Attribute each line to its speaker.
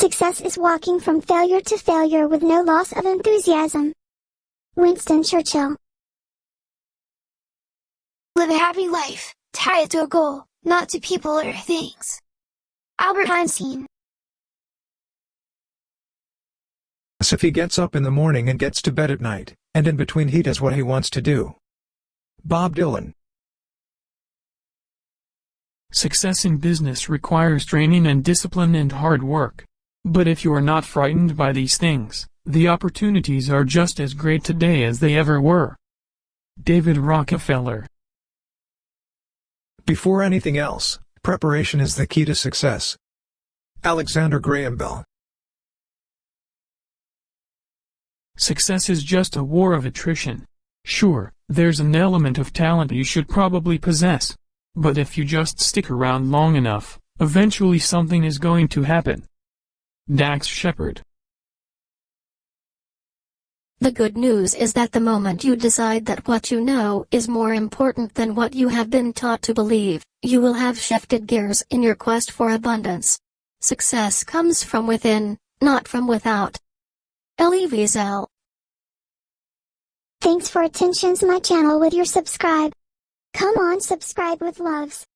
Speaker 1: Success is walking from failure to failure with no loss of enthusiasm. Winston Churchill.
Speaker 2: Live a happy life, tie it to a goal, not to people or things. Albert Einstein.
Speaker 3: If he gets up in the morning and gets to bed at night, and in between he does what he wants to do. Bob Dylan.
Speaker 4: Success in business requires training and discipline and hard work. But if you are not frightened by these things, the opportunities are just as great today as they ever were. David Rockefeller
Speaker 3: Before anything else, preparation is the key to success. Alexander Graham Bell
Speaker 4: Success is just a war of attrition. Sure, there's an element of talent you should probably possess. But if you just stick around long enough, eventually something is going to happen. Dax Shepard
Speaker 5: The good news is that the moment you decide that what you know is more important than what you have been taught to believe, you will have shifted gears in your quest for abundance. Success comes from within, not from without. Elie Wiesel
Speaker 1: Thanks for attentions my channel with your subscribe. Come on subscribe with loves.